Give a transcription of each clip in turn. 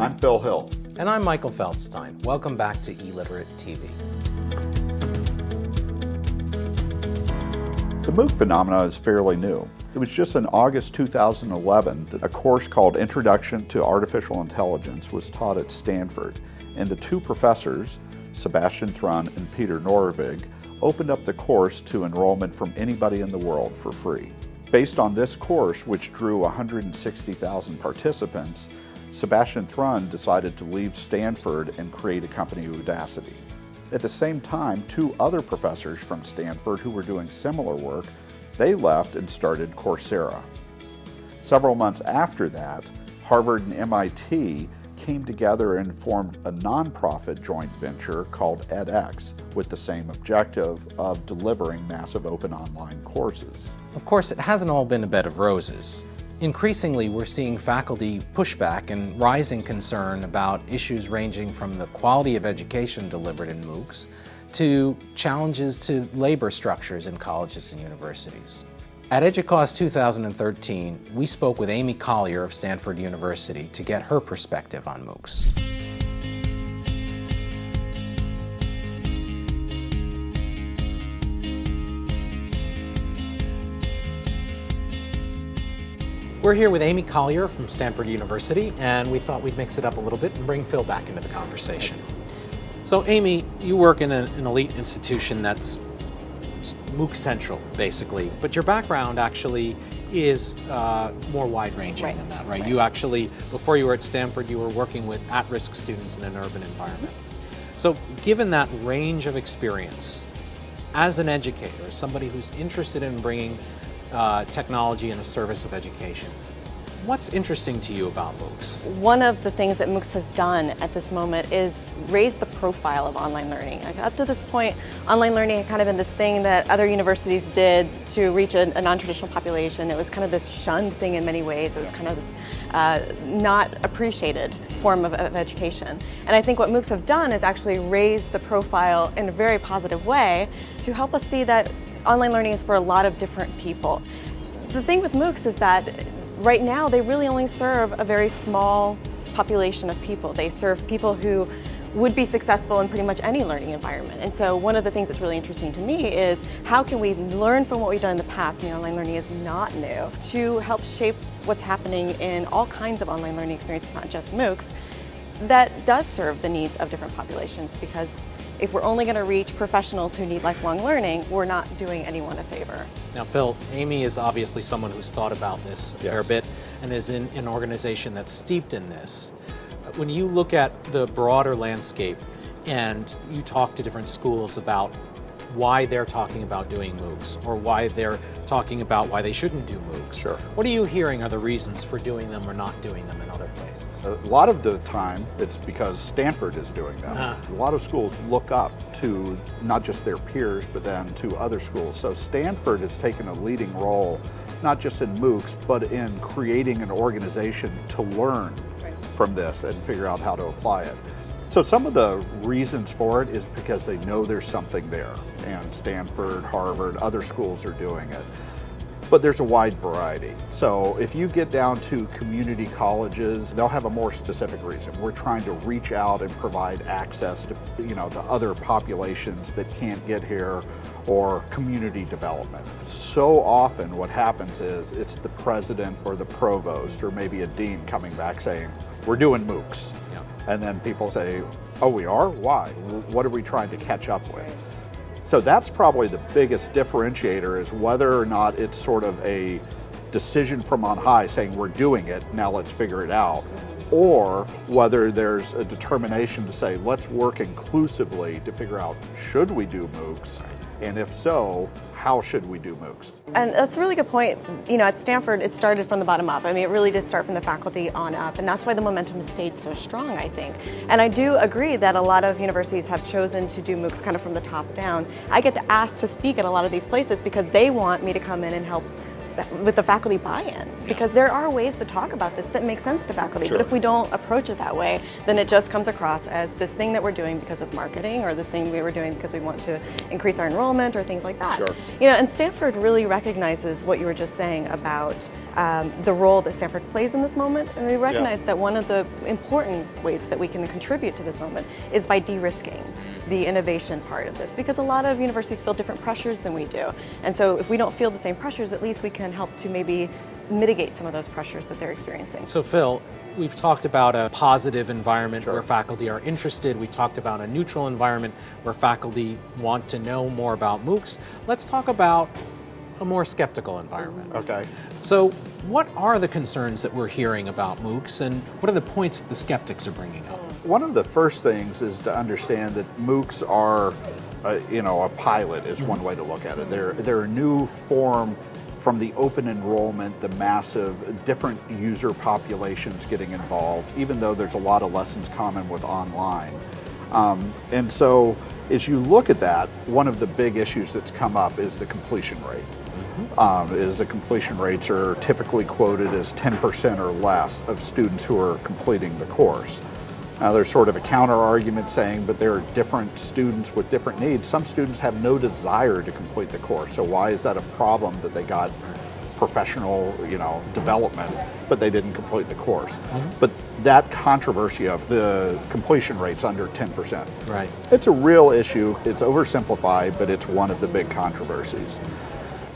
I'm Phil Hill. And I'm Michael Feldstein. Welcome back to eLiterate TV. The MOOC phenomenon is fairly new. It was just in August 2011 that a course called Introduction to Artificial Intelligence was taught at Stanford, and the two professors, Sebastian Thrun and Peter Norvig, opened up the course to enrollment from anybody in the world for free. Based on this course, which drew 160,000 participants, Sebastian Thrun decided to leave Stanford and create a company, Udacity. At the same time, two other professors from Stanford who were doing similar work, they left and started Coursera. Several months after that, Harvard and MIT came together and formed a nonprofit joint venture called edX with the same objective of delivering massive open online courses. Of course, it hasn't all been a bed of roses. Increasingly, we're seeing faculty pushback and rising concern about issues ranging from the quality of education delivered in MOOCs to challenges to labor structures in colleges and universities. At EDUCAUSE 2013, we spoke with Amy Collier of Stanford University to get her perspective on MOOCs. We're here with Amy Collier from Stanford University, and we thought we'd mix it up a little bit and bring Phil back into the conversation. So, Amy, you work in a, an elite institution that's MOOC central, basically, but your background actually is uh, more wide ranging right. than that, right? right? You actually, before you were at Stanford, you were working with at risk students in an urban environment. So, given that range of experience, as an educator, as somebody who's interested in bringing uh, technology in the service of education. What's interesting to you about MOOCs? One of the things that MOOCs has done at this moment is raise the profile of online learning. Like up to this point, online learning had kind of been this thing that other universities did to reach a, a non-traditional population. It was kind of this shunned thing in many ways. It was kind of this uh, not appreciated form of, of education. And I think what MOOCs have done is actually raise the profile in a very positive way to help us see that online learning is for a lot of different people. The thing with MOOCs is that right now they really only serve a very small population of people. They serve people who would be successful in pretty much any learning environment. And so one of the things that's really interesting to me is how can we learn from what we've done in the past, I mean online learning is not new, to help shape what's happening in all kinds of online learning experiences, not just MOOCs, that does serve the needs of different populations because if we're only going to reach professionals who need lifelong learning, we're not doing anyone a favor. Now, Phil, Amy is obviously someone who's thought about this a fair bit and is in an organization that's steeped in this. When you look at the broader landscape and you talk to different schools about why they're talking about doing MOOCs or why they're talking about why they shouldn't do MOOCs. Sure. What are you hearing are the reasons for doing them or not doing them in other places? A lot of the time, it's because Stanford is doing them. Uh. A lot of schools look up to not just their peers, but then to other schools. So Stanford has taken a leading role, not just in MOOCs, but in creating an organization to learn from this and figure out how to apply it. So some of the reasons for it is because they know there's something there, and Stanford, Harvard, other schools are doing it. But there's a wide variety. So if you get down to community colleges, they'll have a more specific reason. We're trying to reach out and provide access to, you know, to other populations that can't get here or community development. So often what happens is it's the president or the provost or maybe a dean coming back saying, we're doing MOOCs. Yeah. And then people say, oh, we are? Why? What are we trying to catch up with? So that's probably the biggest differentiator is whether or not it's sort of a decision from on high saying we're doing it, now let's figure it out, or whether there's a determination to say let's work inclusively to figure out should we do MOOCs and if so, how should we do MOOCs? And that's a really good point. You know, at Stanford, it started from the bottom up. I mean, it really did start from the faculty on up, and that's why the momentum has stayed so strong, I think. And I do agree that a lot of universities have chosen to do MOOCs kind of from the top down. I get asked to speak at a lot of these places because they want me to come in and help with the faculty buy-in because there are ways to talk about this that make sense to faculty. Sure. But if we don't approach it that way, then it just comes across as this thing that we're doing because of marketing or this thing we were doing because we want to increase our enrollment or things like that. Sure. You know, and Stanford really recognizes what you were just saying about um, the role that Stanford plays in this moment, and we recognize that one of the important ways that we can contribute to this moment is by de-risking the innovation part of this because a lot of universities feel different pressures than we do. And so if we don't feel the same pressures, at least we can help to maybe mitigate some of those pressures that they're experiencing. So, Phil, we've talked about a positive environment where faculty are interested. We talked about a neutral environment where faculty want to know more about MOOCs. Let's talk about a more skeptical environment. Okay. So, what are the concerns that we're hearing about MOOCs, and what are the points that the skeptics are bringing up? One of the first things is to understand that MOOCs are, uh, you know, a pilot is one way to look at it. They're they're a new form from the open enrollment, the massive different user populations getting involved. Even though there's a lot of lessons common with online, um, and so as you look at that, one of the big issues that's come up is the completion rate. Um, is the completion rates are typically quoted as 10% or less of students who are completing the course. Now, there's sort of a counter argument saying, but there are different students with different needs. Some students have no desire to complete the course, so why is that a problem that they got professional, you know, development, but they didn't complete the course? Mm-hmm. But that controversy of the completion rates under 10%. Right. It's a real issue. It's oversimplified, but it's one of the big controversies.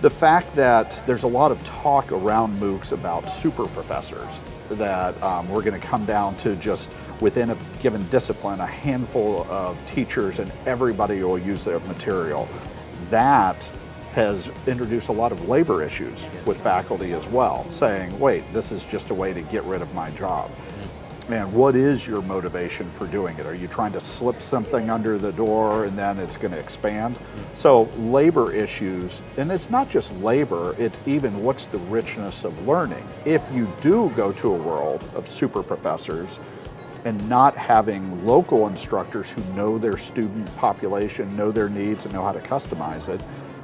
The fact that there's a lot of talk around MOOCs about super professors, that um, we're going to come down to just within a given discipline, a handful of teachers and everybody will use their material. That has introduced a lot of labor issues with faculty as well, saying, wait, this is just a way to get rid of my job. And what is your motivation for doing it? Are you trying to slip something under the door and then it's going to expand? So, labor issues, and it's not just labor, it's even what's the richness of learning. If you do go to a world of super professors and not having local instructors who know their student population, know their needs, and know how to customize it,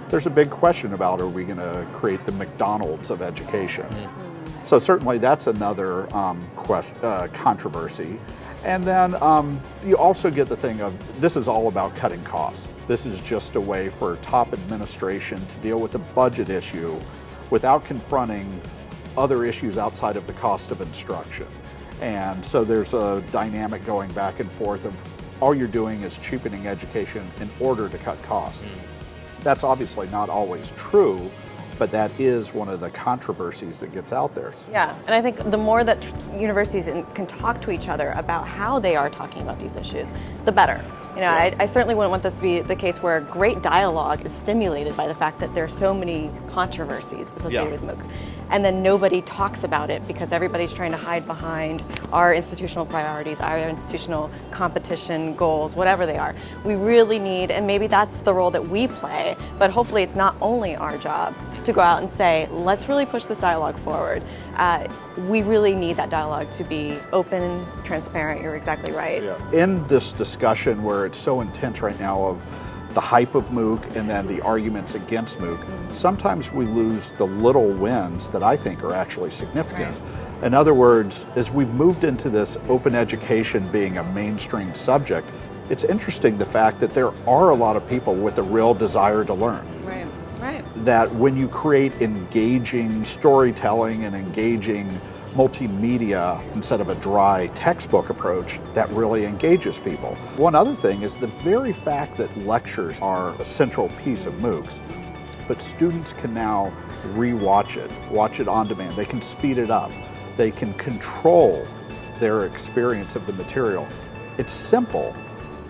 there's a big question about are we going to create the McDonald's of education? Mm-hmm. So certainly that's another um, question, uh, controversy. And then um, you also get the thing of this is all about cutting costs. This is just a way for top administration to deal with the budget issue without confronting other issues outside of the cost of instruction. And so there's a dynamic going back and forth of all you're doing is cheapening education in order to cut costs. That's obviously not always true, but that is one of the controversies that gets out there. Yeah, and I think the more that universities can talk to each other about how they are talking about these issues, the better. You know, I, I certainly wouldn't want this to be the case where great dialogue is stimulated by the fact that there are so many controversies associated Yeah. with MOOC. And then nobody talks about it because everybody's trying to hide behind our institutional priorities, our institutional competition goals, whatever they are. We really need, and maybe that's the role that we play, but hopefully it's not only our jobs to go out and say, let's really push this dialogue forward. Uh, we really need that dialogue to be open, transparent. You're exactly right. In this discussion where it's so intense right now of the hype of MOOC and then the arguments against MOOC, sometimes we lose the little wins that I think are actually significant. In other words, as we've moved into this open education being a mainstream subject, it's interesting the fact that there are a lot of people with a real desire to learn Right, right. that when you create engaging storytelling and engaging multimedia instead of a dry textbook approach, that really engages people. One other thing is the very fact that lectures are a central piece of MOOCs, but students can now rewatch it, watch it on demand. They can speed it up. They can control their experience of the material. It's simple,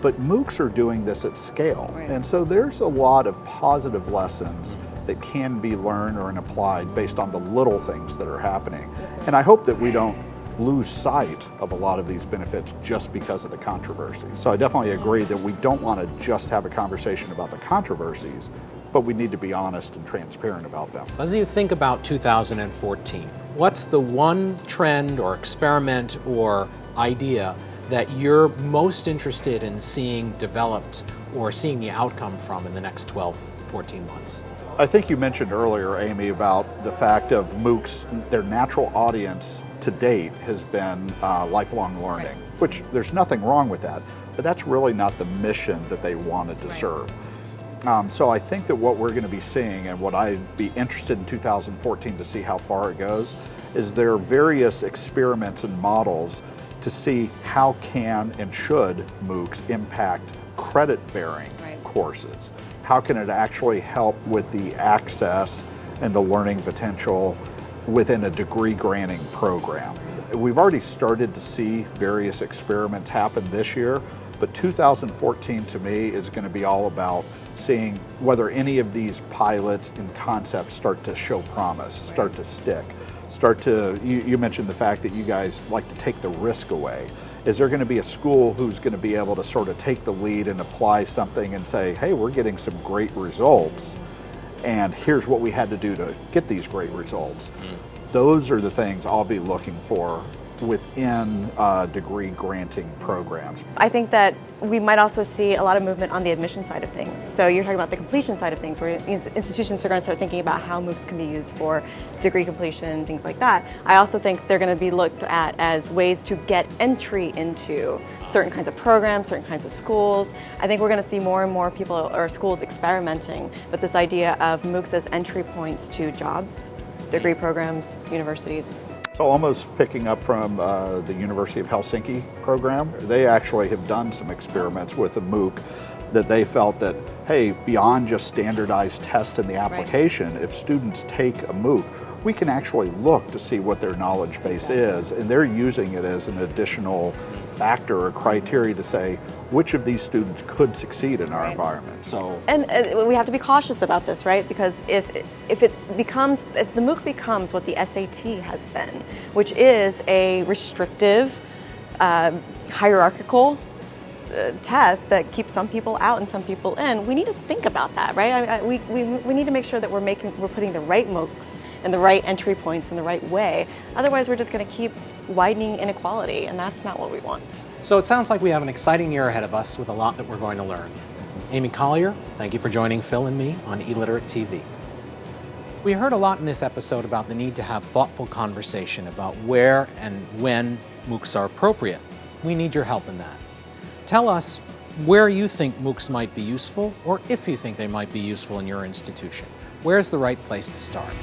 but MOOCs are doing this at scale. Right. And so there's a lot of positive lessons that can be learned or applied based on the little things that are happening. And I hope that we don't lose sight of a lot of these benefits just because of the controversy. So I definitely agree that we don't want to just have a conversation about the controversies, but we need to be honest and transparent about them. As you think about 2014, what's the one trend or experiment or idea that you're most interested in seeing developed or seeing the outcome from in the next 12, 14 months? I think you mentioned earlier, Amy, about the fact of MOOCs, their natural audience to date has been uh, lifelong learning, right. which there's nothing wrong with that, but that's really not the mission that they wanted to right. serve. Um, so I think that what we're going to be seeing and what I'd be interested in 2014 to see how far it goes is there are various experiments and models to see how can and should MOOCs impact credit bearing right. courses. How can it actually help with the access and the learning potential within a degree granting program? We've already started to see various experiments happen this year, but 2014 to me is going to be all about seeing whether any of these pilots and concepts start to show promise, start to stick, start to, you, you mentioned the fact that you guys like to take the risk away. Is there going to be a school who's going to be able to sort of take the lead and apply something and say, hey, we're getting some great results, and here's what we had to do to get these great results? Mm. Those are the things I'll be looking for within uh, degree granting programs. I think that we might also see a lot of movement on the admission side of things. So you're talking about the completion side of things, where institutions are going to start thinking about how MOOCs can be used for degree completion, things like that. I also think they're going to be looked at as ways to get entry into certain kinds of programs, certain kinds of schools. I think we're going to see more and more people or schools experimenting with this idea of MOOCs as entry points to jobs, degree programs, universities. So almost picking up from uh, the University of Helsinki program, they actually have done some experiments with a MOOC that they felt that, hey, beyond just standardized tests in the application, right. if students take a MOOC, we can actually look to see what their knowledge base is, and they're using it as an additional factor or criteria to say which of these students could succeed in our right. environment. So, and uh, we have to be cautious about this, right? Because if if it becomes if the MOOC becomes what the SAT has been, which is a restrictive, uh, hierarchical uh, test that keeps some people out and some people in, we need to think about that, right? I, I, we, we, we need to make sure that we're making we're putting the right MOOCs and the right entry points in the right way. Otherwise, we're just going to keep widening inequality, and that's not what we want. So it sounds like we have an exciting year ahead of us with a lot that we're going to learn. Amy Collier, thank you for joining Phil and me on eLiterate TV. We heard a lot in this episode about the need to have thoughtful conversation about where and when MOOCs are appropriate. We need your help in that. Tell us where you think MOOCs might be useful or if you think they might be useful in your institution. Where's the right place to start?